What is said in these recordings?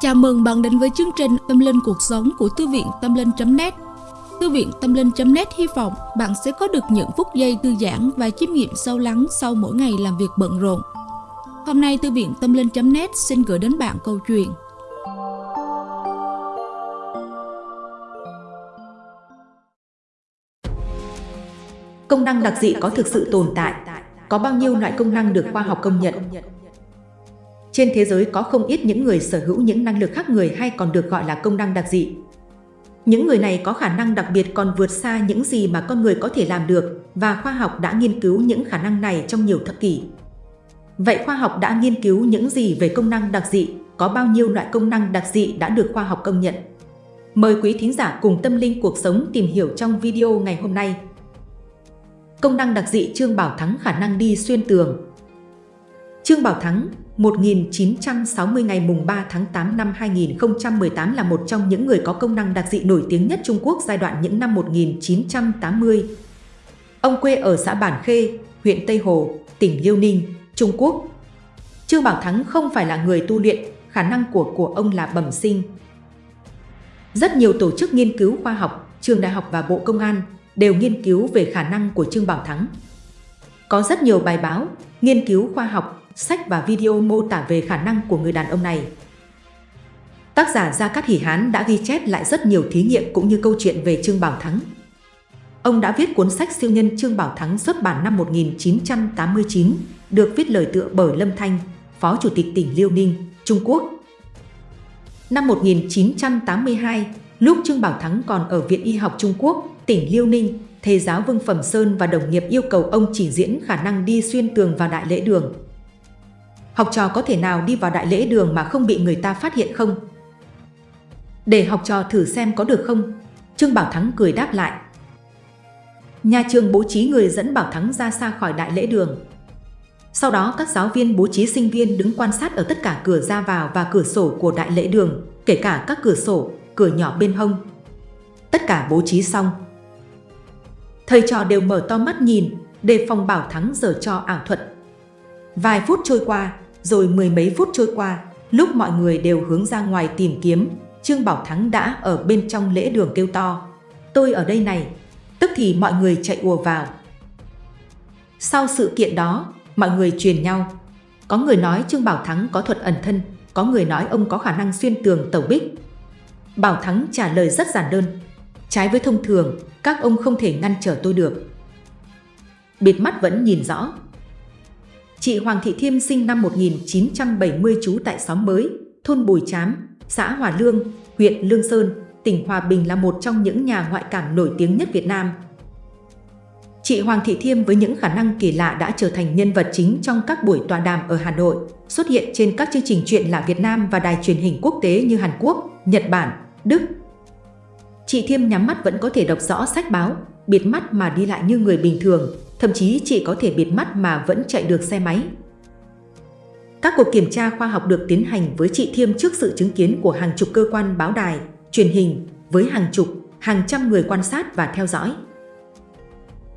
Chào mừng bạn đến với chương trình Tâm Linh Cuộc Sống của Thư viện Tâm Linh.net Thư viện Tâm Linh.net hy vọng bạn sẽ có được những phút giây thư giãn và chiêm nghiệm sâu lắng sau mỗi ngày làm việc bận rộn. Hôm nay Thư viện Tâm Linh.net xin gửi đến bạn câu chuyện Công năng đặc dị có thực sự tồn tại? Có bao nhiêu loại công năng được khoa học công nhận? Trên thế giới có không ít những người sở hữu những năng lực khác người hay còn được gọi là công năng đặc dị. Những người này có khả năng đặc biệt còn vượt xa những gì mà con người có thể làm được, và khoa học đã nghiên cứu những khả năng này trong nhiều thập kỷ. Vậy khoa học đã nghiên cứu những gì về công năng đặc dị? Có bao nhiêu loại công năng đặc dị đã được khoa học công nhận? Mời quý thính giả cùng tâm linh cuộc sống tìm hiểu trong video ngày hôm nay. Công năng đặc dị Trương Bảo Thắng khả năng đi xuyên tường Trương Bảo Thắng 1960 ngày mùng 3 tháng 8 năm 2018 là một trong những người có công năng đặc dị nổi tiếng nhất Trung Quốc giai đoạn những năm 1980. Ông quê ở xã Bản Khê, huyện Tây Hồ, tỉnh Liêu Ninh, Trung Quốc. Trương Bảo Thắng không phải là người tu luyện, khả năng của của ông là bẩm sinh. Rất nhiều tổ chức nghiên cứu khoa học, trường đại học và Bộ Công an đều nghiên cứu về khả năng của Trương Bảo Thắng. Có rất nhiều bài báo, nghiên cứu khoa học sách và video mô tả về khả năng của người đàn ông này. Tác giả Gia Cát Hỷ Hán đã ghi chép lại rất nhiều thí nghiệm cũng như câu chuyện về Trương Bảo Thắng. Ông đã viết cuốn sách siêu nhân Trương Bảo Thắng xuất bản năm 1989, được viết lời tựa bởi Lâm Thanh, Phó Chủ tịch tỉnh Liêu Ninh, Trung Quốc. Năm 1982, lúc Trương Bảo Thắng còn ở Viện Y học Trung Quốc, tỉnh Liêu Ninh, thầy giáo Vương Phẩm Sơn và đồng nghiệp yêu cầu ông chỉ diễn khả năng đi xuyên tường vào đại lễ đường học trò có thể nào đi vào đại lễ đường mà không bị người ta phát hiện không? Để học trò thử xem có được không? Trương Bảo Thắng cười đáp lại. Nhà trường bố trí người dẫn Bảo Thắng ra xa khỏi đại lễ đường. Sau đó các giáo viên bố trí sinh viên đứng quan sát ở tất cả cửa ra vào và cửa sổ của đại lễ đường, kể cả các cửa sổ, cửa nhỏ bên hông. Tất cả bố trí xong. Thầy trò đều mở to mắt nhìn, đề phòng Bảo Thắng giờ cho ảo thuật. Vài phút trôi qua, rồi mười mấy phút trôi qua, lúc mọi người đều hướng ra ngoài tìm kiếm, Trương Bảo Thắng đã ở bên trong lễ đường kêu to. Tôi ở đây này, tức thì mọi người chạy ùa vào. Sau sự kiện đó, mọi người truyền nhau. Có người nói Trương Bảo Thắng có thuật ẩn thân, có người nói ông có khả năng xuyên tường tẩu bích. Bảo Thắng trả lời rất giản đơn. Trái với thông thường, các ông không thể ngăn trở tôi được. Bịt mắt vẫn nhìn rõ, Chị Hoàng Thị Thiêm sinh năm 1970 trú tại xóm mới, thôn Bùi Chám, xã Hòa Lương, huyện Lương Sơn, tỉnh Hòa Bình là một trong những nhà ngoại cảm nổi tiếng nhất Việt Nam. Chị Hoàng Thị Thiêm với những khả năng kỳ lạ đã trở thành nhân vật chính trong các buổi tọa đàm ở Hà Nội, xuất hiện trên các chương trình chuyện lạ Việt Nam và đài truyền hình quốc tế như Hàn Quốc, Nhật Bản, Đức. Chị Thiêm nhắm mắt vẫn có thể đọc rõ sách báo, biệt mắt mà đi lại như người bình thường, thậm chí chị có thể bịt mắt mà vẫn chạy được xe máy. Các cuộc kiểm tra khoa học được tiến hành với chị Thiêm trước sự chứng kiến của hàng chục cơ quan báo đài, truyền hình, với hàng chục, hàng trăm người quan sát và theo dõi.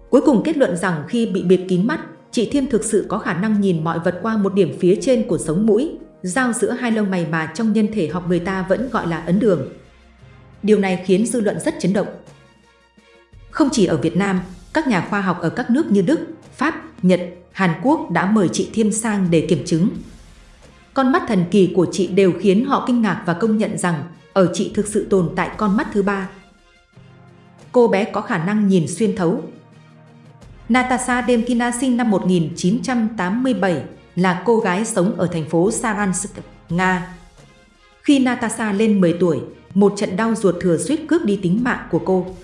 Cuối cùng kết luận rằng khi bị bịt kín mắt, chị Thiêm thực sự có khả năng nhìn mọi vật qua một điểm phía trên của sống mũi, giao giữa hai lông mày mà trong nhân thể học người ta vẫn gọi là ấn đường. Điều này khiến dư luận rất chấn động. Không chỉ ở Việt Nam, các nhà khoa học ở các nước như Đức, Pháp, Nhật, Hàn Quốc đã mời chị Thiêm sang để kiểm chứng. Con mắt thần kỳ của chị đều khiến họ kinh ngạc và công nhận rằng ở chị thực sự tồn tại con mắt thứ ba. Cô bé có khả năng nhìn xuyên thấu. Natasha Demkina sinh năm 1987 là cô gái sống ở thành phố Saransk, Nga. Khi Natasha lên 10 tuổi, một trận đau ruột thừa suýt cướp đi tính mạng của cô.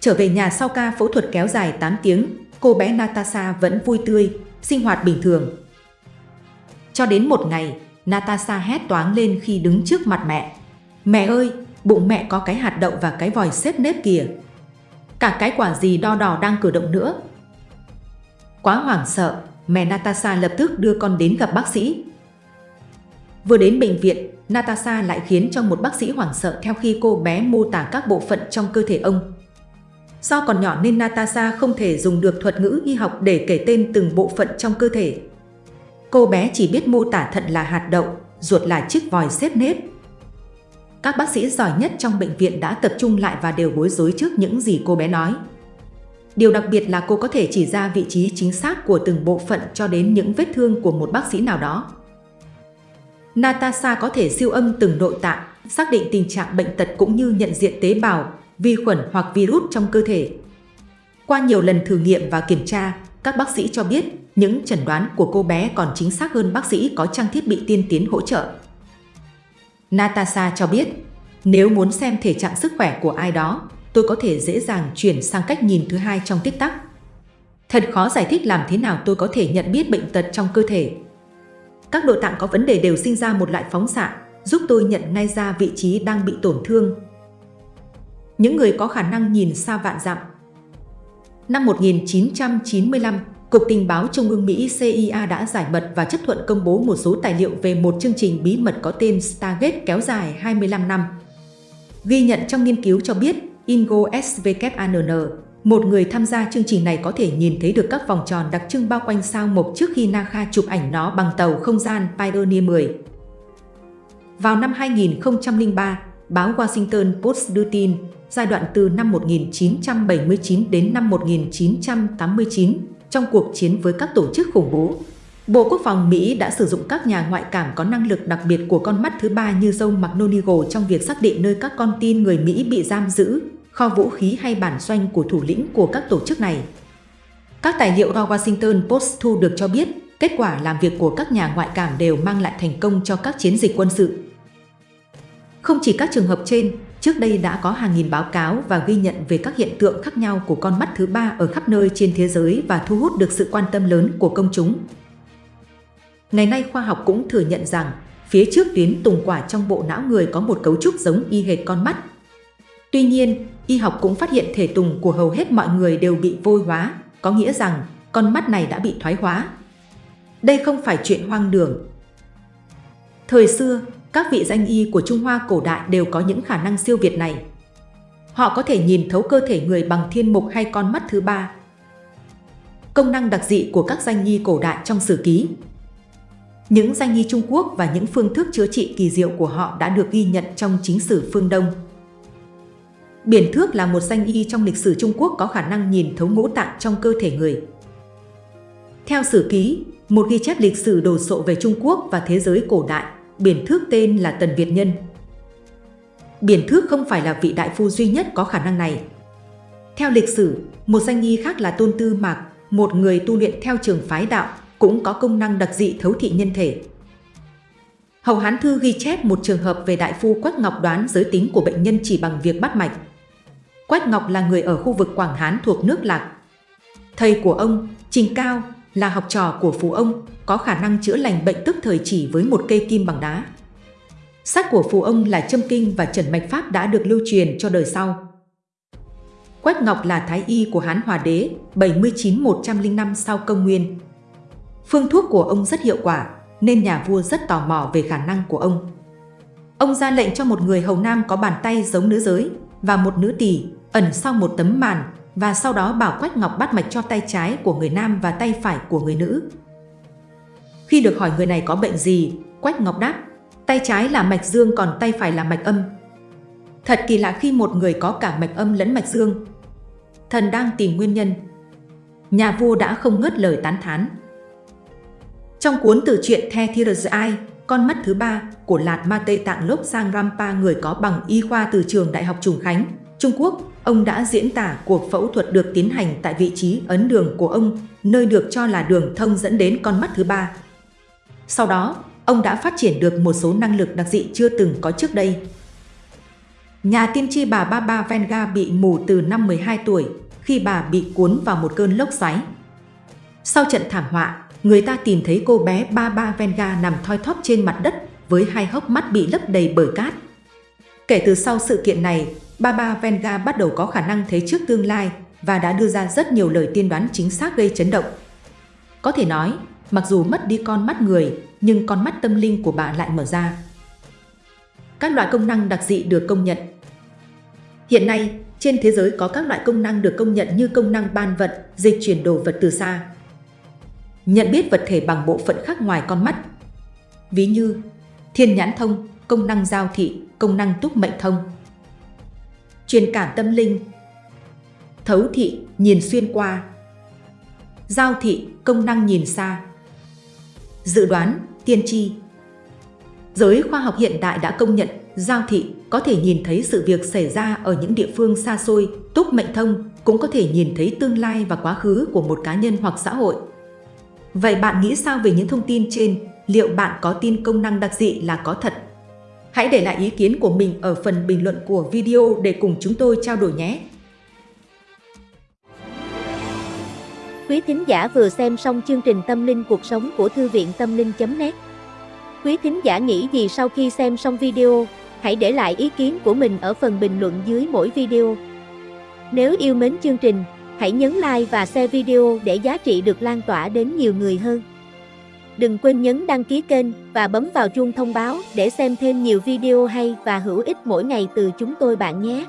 Trở về nhà sau ca phẫu thuật kéo dài 8 tiếng, cô bé Natasha vẫn vui tươi, sinh hoạt bình thường. Cho đến một ngày, Natasha hét toáng lên khi đứng trước mặt mẹ. Mẹ ơi, bụng mẹ có cái hạt đậu và cái vòi xếp nếp kìa. Cả cái quả gì đo đỏ đang cử động nữa. Quá hoảng sợ, mẹ Natasha lập tức đưa con đến gặp bác sĩ. Vừa đến bệnh viện, Natasha lại khiến cho một bác sĩ hoảng sợ theo khi cô bé mô tả các bộ phận trong cơ thể ông. Do còn nhỏ nên Natasha không thể dùng được thuật ngữ y học để kể tên từng bộ phận trong cơ thể. Cô bé chỉ biết mô tả thận là hạt đậu, ruột là chiếc vòi xếp nếp, các bác sĩ giỏi nhất trong bệnh viện đã tập trung lại và đều bối rối trước những gì cô bé nói. Điều đặc biệt là cô có thể chỉ ra vị trí chính xác của từng bộ phận cho đến những vết thương của một bác sĩ nào đó. Natasha có thể siêu âm từng nội tạng, xác định tình trạng bệnh tật cũng như nhận diện tế bào, vi khuẩn hoặc virus trong cơ thể. Qua nhiều lần thử nghiệm và kiểm tra, các bác sĩ cho biết những chẩn đoán của cô bé còn chính xác hơn bác sĩ có trang thiết bị tiên tiến hỗ trợ. Natasha cho biết, nếu muốn xem thể trạng sức khỏe của ai đó, tôi có thể dễ dàng chuyển sang cách nhìn thứ hai trong tích tắc. Thật khó giải thích làm thế nào tôi có thể nhận biết bệnh tật trong cơ thể. Các nội tạng có vấn đề đều sinh ra một loại phóng xạ, giúp tôi nhận ngay ra vị trí đang bị tổn thương. Những người có khả năng nhìn xa vạn dặm. Năm 1995, Cục Tình báo Trung ương Mỹ CIA đã giải mật và chấp thuận công bố một số tài liệu về một chương trình bí mật có tên Stargate kéo dài 25 năm. Ghi nhận trong nghiên cứu cho biết, Ingo SVKANN, một người tham gia chương trình này có thể nhìn thấy được các vòng tròn đặc trưng bao quanh sao mộc trước khi NASA chụp ảnh nó bằng tàu không gian Pioneer 10. Vào năm 2003, báo Washington Post đưa tin, giai đoạn từ năm 1979 đến năm 1989, trong cuộc chiến với các tổ chức khủng bố. Bộ Quốc phòng Mỹ đã sử dụng các nhà ngoại cảm có năng lực đặc biệt của con mắt thứ ba như dông McGonigal trong việc xác định nơi các con tin người Mỹ bị giam giữ, kho vũ khí hay bản doanh của thủ lĩnh của các tổ chức này. Các tài liệu do Washington Post thu được cho biết, kết quả làm việc của các nhà ngoại cảm đều mang lại thành công cho các chiến dịch quân sự. Không chỉ các trường hợp trên, Trước đây đã có hàng nghìn báo cáo và ghi nhận về các hiện tượng khác nhau của con mắt thứ ba ở khắp nơi trên thế giới và thu hút được sự quan tâm lớn của công chúng. Ngày nay khoa học cũng thừa nhận rằng phía trước tuyến tùng quả trong bộ não người có một cấu trúc giống y hệt con mắt. Tuy nhiên, y học cũng phát hiện thể tùng của hầu hết mọi người đều bị vôi hóa, có nghĩa rằng con mắt này đã bị thoái hóa. Đây không phải chuyện hoang đường. Thời xưa, các vị danh y của Trung Hoa cổ đại đều có những khả năng siêu việt này. Họ có thể nhìn thấu cơ thể người bằng thiên mục hay con mắt thứ ba. Công năng đặc dị của các danh y cổ đại trong sử ký Những danh y Trung Quốc và những phương thức chữa trị kỳ diệu của họ đã được ghi nhận trong chính sử phương Đông. Biển thước là một danh y trong lịch sử Trung Quốc có khả năng nhìn thấu ngũ tạng trong cơ thể người. Theo sử ký, một ghi chép lịch sử đồ sộ về Trung Quốc và thế giới cổ đại, biển thước tên là Tần Việt Nhân. Biển thước không phải là vị đại phu duy nhất có khả năng này. Theo lịch sử, một danh nghi khác là Tôn Tư Mạc, một người tu luyện theo trường phái đạo, cũng có công năng đặc dị thấu thị nhân thể. Hầu Hán Thư ghi chép một trường hợp về đại phu Quách Ngọc đoán giới tính của bệnh nhân chỉ bằng việc bắt mạch. Quách Ngọc là người ở khu vực Quảng Hán thuộc nước Lạc. Thầy của ông, Trình Cao, là học trò của phù ông, có khả năng chữa lành bệnh tức thời chỉ với một cây kim bằng đá. Sách của phù ông là châm kinh và trần mạch pháp đã được lưu truyền cho đời sau. Quách Ngọc là thái y của Hán Hòa Đế 79-105 sau công nguyên. Phương thuốc của ông rất hiệu quả, nên nhà vua rất tò mò về khả năng của ông. Ông ra lệnh cho một người hầu nam có bàn tay giống nữ giới và một nữ tỳ ẩn sau một tấm màn và sau đó bảo Quách Ngọc bắt mạch cho tay trái của người nam và tay phải của người nữ. Khi được hỏi người này có bệnh gì, Quách Ngọc đáp, tay trái là mạch dương còn tay phải là mạch âm. Thật kỳ lạ khi một người có cả mạch âm lẫn mạch dương. Thần đang tìm nguyên nhân. Nhà vua đã không ngớt lời tán thán. Trong cuốn từ truyện The Third Eye, con mắt thứ ba của Lạt Ma Tây Tạng Lốc Sang Rampa người có bằng y khoa từ trường Đại học Trùng Khánh, Trung Quốc, ông đã diễn tả cuộc phẫu thuật được tiến hành tại vị trí ấn đường của ông, nơi được cho là đường thông dẫn đến con mắt thứ ba. Sau đó, ông đã phát triển được một số năng lực đặc dị chưa từng có trước đây. Nhà tiên tri bà Baba Venga bị mù từ năm 12 tuổi khi bà bị cuốn vào một cơn lốc xoáy. Sau trận thảm họa, người ta tìm thấy cô bé Baba Venga nằm thoi thóp trên mặt đất với hai hốc mắt bị lấp đầy bởi cát. Kể từ sau sự kiện này, Baba Venga bắt đầu có khả năng thấy trước tương lai và đã đưa ra rất nhiều lời tiên đoán chính xác gây chấn động. Có thể nói, mặc dù mất đi con mắt người, nhưng con mắt tâm linh của bà lại mở ra. Các loại công năng đặc dị được công nhận Hiện nay, trên thế giới có các loại công năng được công nhận như công năng ban vận, dịch chuyển đồ vật từ xa. Nhận biết vật thể bằng bộ phận khác ngoài con mắt. Ví như thiên nhãn thông, công năng giao thị, công năng túc mệnh thông. Truyền cảm tâm linh Thấu thị, nhìn xuyên qua Giao thị, công năng nhìn xa Dự đoán, tiên tri Giới khoa học hiện đại đã công nhận giao thị có thể nhìn thấy sự việc xảy ra ở những địa phương xa xôi, túc mệnh thông cũng có thể nhìn thấy tương lai và quá khứ của một cá nhân hoặc xã hội. Vậy bạn nghĩ sao về những thông tin trên? Liệu bạn có tin công năng đặc dị là có thật? Hãy để lại ý kiến của mình ở phần bình luận của video để cùng chúng tôi trao đổi nhé! Quý thính giả vừa xem xong chương trình Tâm linh cuộc sống của Thư viện Tâm linh.net Quý thính giả nghĩ gì sau khi xem xong video? Hãy để lại ý kiến của mình ở phần bình luận dưới mỗi video. Nếu yêu mến chương trình, hãy nhấn like và share video để giá trị được lan tỏa đến nhiều người hơn. Đừng quên nhấn đăng ký kênh và bấm vào chuông thông báo để xem thêm nhiều video hay và hữu ích mỗi ngày từ chúng tôi bạn nhé.